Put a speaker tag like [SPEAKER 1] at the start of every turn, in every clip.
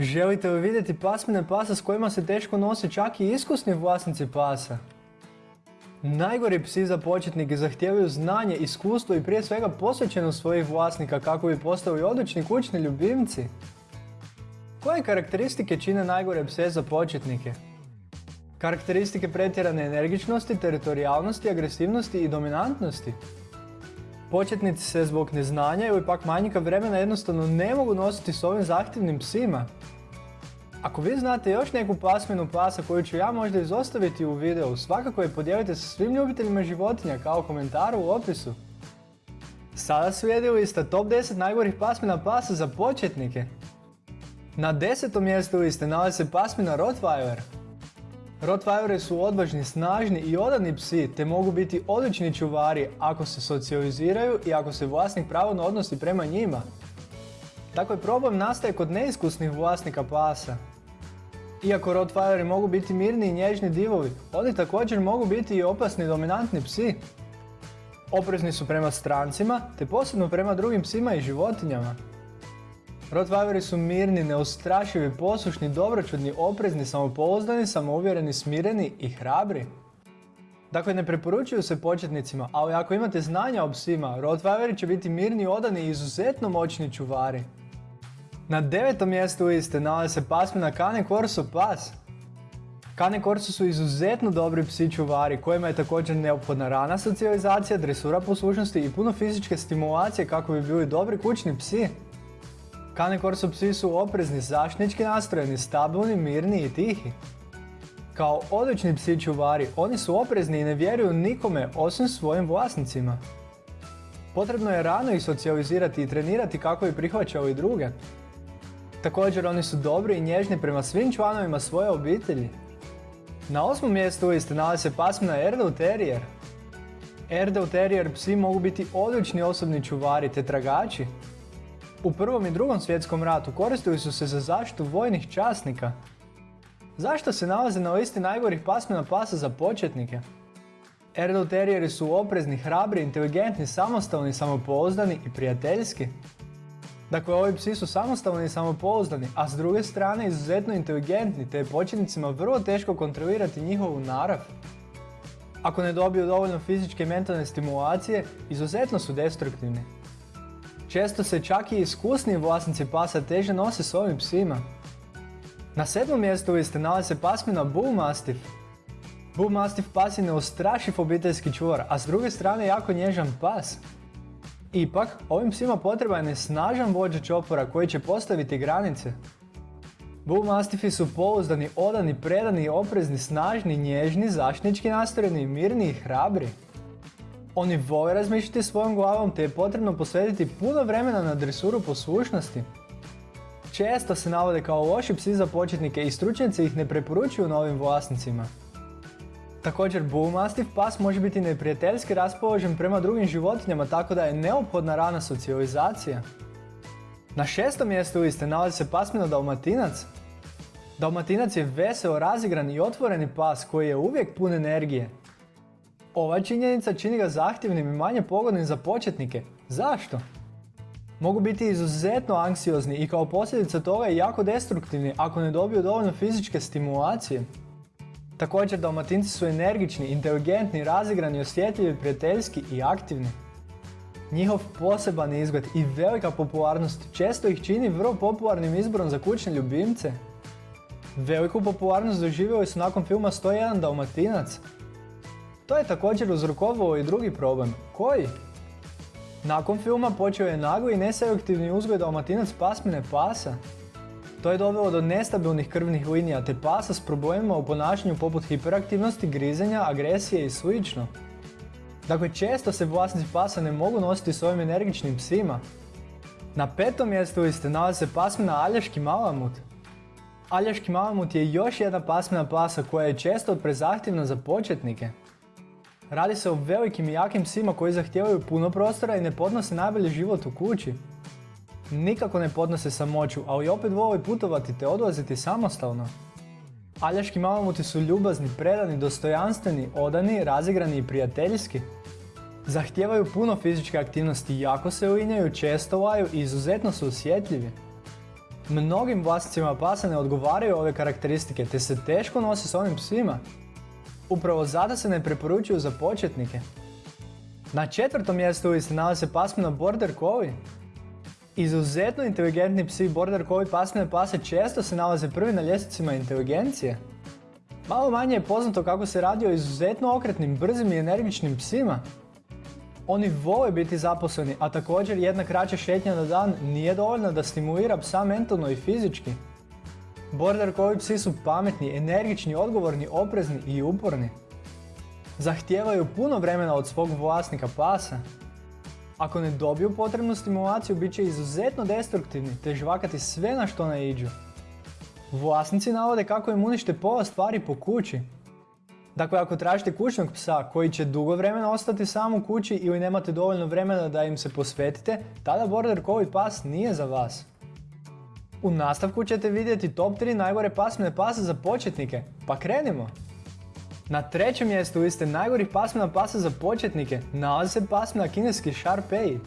[SPEAKER 1] Želite li vidjeti pasmine pasa s kojima se teško nose čak i iskusni vlasnici pasa? Najgori psi za početnike zahtijevaju znanje, iskustvo i prije svega posvećenost svojih vlasnika kako bi postali odlični kućni ljubimci. Koje karakteristike čine najgore pse za početnike? Karakteristike pretjerane energičnosti, teritorijalnosti, agresivnosti i dominantnosti. Početnici se zbog neznanja ili pak manjka vremena jednostavno ne mogu nositi s ovim zahtjevnim psima. Ako vi znate još neku pasminu pasa koju ću ja možda izostaviti u videu, svakako je podijelite sa svim ljubiteljima životinja kao komentar u opisu. Sada slijedi lista top 10 najgorih pasmina pasa za početnike. Na desetom mjestu liste nalazi se pasmina Rottweiler. Rottweileri su odvažni, snažni i odani psi te mogu biti odlični čuvari ako se socijaliziraju i ako se vlasnik pravilno odnosi prema njima. Dakle, problem nastaje kod neiskusnih vlasnika pasa. Iako Rottweileri mogu biti mirni i nježni divovi, oni također mogu biti i opasni dominantni psi. Oprezni su prema strancima, te posebno prema drugim psima i životinjama. Rottweileri su mirni, neustrašivi, poslušni, dobročudni, oprezni, samopouzdani, samouvjereni, smireni i hrabri. Dakle, ne preporučuju se početnicima, ali ako imate znanja o psima, Rottweileri će biti mirni, odani i izuzetno moćni čuvari. Na devetom mjestu liste nalazi se pasmina Cane Corso Pas. Cane Corso su izuzetno dobri psi čuvari kojima je također neophodna rana socijalizacija, dresura poslušnosti i puno fizičke stimulacije kako bi bili dobri kućni psi. Cane Corso psi su oprezni, zaštnički nastrojeni, stabilni, mirni i tihi. Kao odlični psi čuvari, oni su oprezni i ne vjeruju nikome osim svojim vlasnicima. Potrebno je rano ih socijalizirati i trenirati kako bi prihvaćali druge. Također oni su dobri i nježni prema svim članovima svoje obitelji. Na osmom mjestu liste nalazi se pasmina Erdel Terrier. Erdel Terrier psi mogu biti odlični osobni čuvari te tragači. U prvom i drugom svjetskom ratu koristili su se za zaštitu vojnih časnika. Zašto se nalaze na listi najgorih pasmina pasa za početnike? Erdel Terrieri su oprezni, hrabri, inteligentni, samostalni, samopouzdani i prijateljski. Dakle, ovi psi su samostalni i samopouzdani, a s druge strane izuzetno inteligentni, te je početnicima vrlo teško kontrolirati njihovu narav. Ako ne dobiju dovoljno fizičke i mentalne stimulacije, izuzetno su destruktivni. Često se čak i iskusniji vlasnici pasa teže nose s ovim psima. Na sedmom mjestu liste nalazi se pasmina Bull Mastiff. Bull Mastiff pas je neustrašiv obiteljski čuvar, a s druge strane jako nježan pas. Ipak, ovim psima potreban je snažan vođa čopora koji će postaviti granice. Bull Mastiffi su pouzdani, odani, predani, oprezni, snažni, nježni, zaštnički nastrojeni, mirni i hrabri. Oni vole razmišljati svojom glavom te je potrebno posvetiti puno vremena na dresuru poslušnosti. Često se navode kao loši psi za početnike i stručnjaci ih ne preporučuju novim vlasnicima. Također Bull Mastiff pas može biti neprijateljski raspoložen prema drugim životinjama tako da je neophodna rana socijalizacija. Na šestom mjestu liste nalazi se pasmina Dalmatinac. Dalmatinac je veseo, razigran i otvoreni pas koji je uvijek pun energije. Ova činjenica čini ga zahtjevnim i manje pogodnim za početnike. Zašto? Mogu biti izuzetno anksiozni i kao posljedica toga i jako destruktivni ako ne dobiju dovoljno fizičke stimulacije. Također dalmatinci su energični, inteligentni, razigrani, osjetljivi, prijateljski i aktivni. Njihov poseban izgled i velika popularnost često ih čini vrlo popularnim izborom za kućne ljubimce. Veliku popularnost doživjeli su nakon filma 101 Dalmatinac. To je također uzrokovalo i drugi problem. Koji? Nakon filma počeo je nagli i neselektivni uzgoj dalmatinac pasmine pasa. To je dovelo do nestabilnih krvnih linija te pasa s problemima u ponašanju poput hiperaktivnosti, grizenja, agresije i sl. Dakle, često se vlasnici pasa ne mogu nositi s ovim energičnim psima. Na petom mjestu liste nalazi se pasmina Aljaški malamut. Aljaški malamut je još jedna pasmina pasa koja je često prezahtjevna za početnike. Radi se o velikim i jakim psima koji zahtijevaju puno prostora i ne podnose najbolji život u kući. Nikako ne podnose samoću, ali opet vole putovati te odlaziti samostalno. Aljaški malamuti su ljubazni, predani, dostojanstveni, odani, razigrani i prijateljski. Zahtijevaju puno fizičke aktivnosti, jako se uinjaju, često laju i izuzetno su osjetljivi. Mnogim vlasnicima pasa ne odgovaraju ove karakteristike te se teško nosi s ovim psima. Upravo zato se ne preporučuju za početnike. Na četvrtom mjestu se nalaze pasmina Border Collie. Izuzetno inteligentni psi Border Collie pasmine pase često se nalaze prvi na ljestvicima inteligencije. Malo manje je poznato kako se radi o izuzetno okretnim, brzim i energičnim psima. Oni vole biti zaposleni, a također jedna kraća šetnja na dan nije dovoljna da stimulira psa mentalno i fizički. Border Collie psi su pametni, energični, odgovorni, oprezni i uporni. Zahtijevaju puno vremena od svog vlasnika pasa. Ako ne dobiju potrebnu stimulaciju, bit će izuzetno destruktivni te žvakati sve na što ne iđu. Vlasnici navode kako im unište pola stvari po kući. Dakle, ako tražite kućnog psa koji će dugo vremena ostati sam u kući ili nemate dovoljno vremena da im se posvetite, tada Border Collie pas nije za vas. U nastavku ćete vidjeti top 3 najgore pasmine pasa za početnike, pa krenimo! Na trećem mjestu liste najgorih pasmina pasa za početnike nalazi se pasmina kineski Sharpei.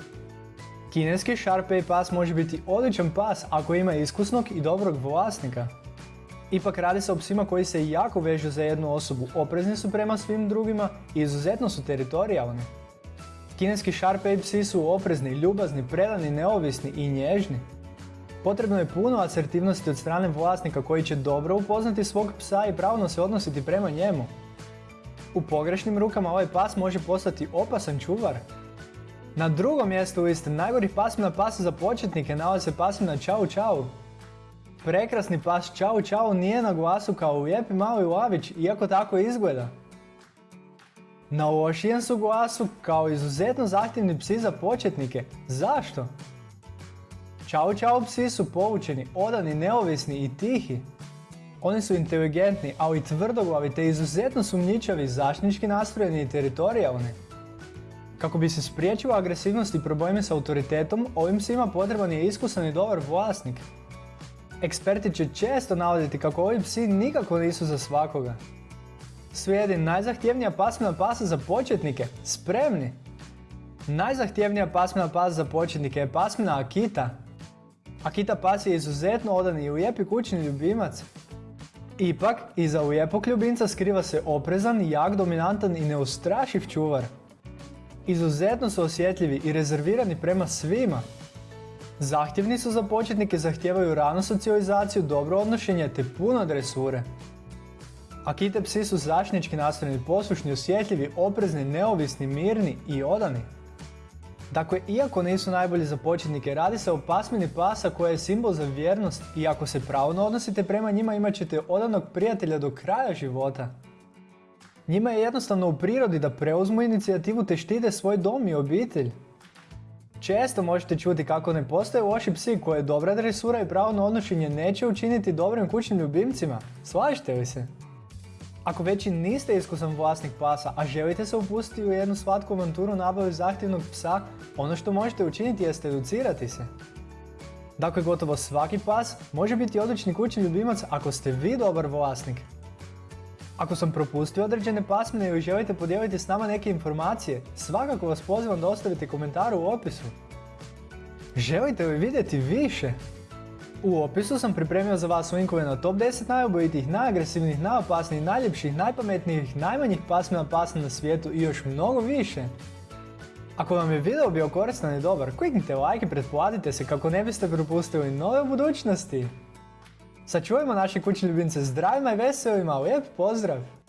[SPEAKER 1] Kineski Sharpei pas može biti odličan pas ako ima iskusnog i dobrog vlasnika. Ipak radi se o psima koji se jako vežu za jednu osobu, oprezni su prema svim drugima i izuzetno su teritorijalni. Kineski Sharpei psi su oprezni, ljubazni, predani, neovisni i nježni. Potrebno je puno asertivnosti od strane vlasnika koji će dobro upoznati svog psa i pravno se odnositi prema njemu. U pogrešnim rukama ovaj pas može postati opasan čuvar. Na drugom mjestu liste najgorih pasmina pasa za početnike nalazi se pasmina Čau Čau. Prekrasni pas Čau Čau nije na glasu kao lijepi mali lavić, iako tako izgleda. Na lošijem su glasu kao izuzetno zahtjevni psi za početnike. Zašto? Čau Čau psi su poučeni, odani, neovisni i tihi. Oni su inteligentni, ali i tvrdoglavi te izuzetno sumnjičavi, zaštnički nastrojeni i teritorijalni. Kako bi se spriječila agresivnost i problemi s autoritetom, ovim psima potreban je iskusan i dobar vlasnik. Eksperti će često navoditi kako ovi psi nikako nisu za svakoga. Slijedi najzahtjevnija pasmina pasa za početnike, spremni! Najzahtjevnija pasmina pasa za početnike je pasmina Akita. Akita pas je izuzetno odani i lijepi kućni ljubimac. Ipak, iza lijepog ljubimca skriva se oprezan, jak, dominantan i neustrašiv čuvar. Izuzetno su osjetljivi i rezervirani prema svima. Zahtjevni su za početnike, zahtijevaju ranu socijalizaciju, dobro odnošenje te puno dresure. Akite psi su zaštnički nastrojeni, poslušni, osjetljivi, oprezni, neovisni, mirni i odani. Dakle, iako nisu najbolji za početnike, radi se o pasmini pasa koja je simbol za vjernost i ako se pravno odnosite prema njima imat ćete odanog prijatelja do kraja života. Njima je jednostavno u prirodi da preuzmu inicijativu te štite svoj dom i obitelj. Često možete čuti kako ne postoje loši psi koje dobra dresura i pravno odnošenje neće učiniti dobrim kućnim ljubimcima. Slažete li se? Ako već i niste iskusan vlasnik pasa, a želite se upustiti u jednu slatku avanturu nabave zahtjevnog psa, ono što možete učiniti jeste educirati se. Dakle, gotovo svaki pas može biti odlični kućni ljubimac ako ste vi dobar vlasnik. Ako sam propustio određene pasmine ili želite podijeliti s nama neke informacije, svakako vas pozivam da ostavite komentar u opisu. Želite li vidjeti više? U opisu sam pripremio za vas linkove na top 10 najobojitih, najagresivnijih, najopasnijih, najljepših, najpametnijih, najmanjih pasmina pasma na svijetu i još mnogo više. Ako vam je video bio koristan i dobar, kliknite like i pretplatite se kako ne biste propustili nove budućnosti. Sačuvajmo naše kućne ljubimce zdravima i veselima, lijep pozdrav!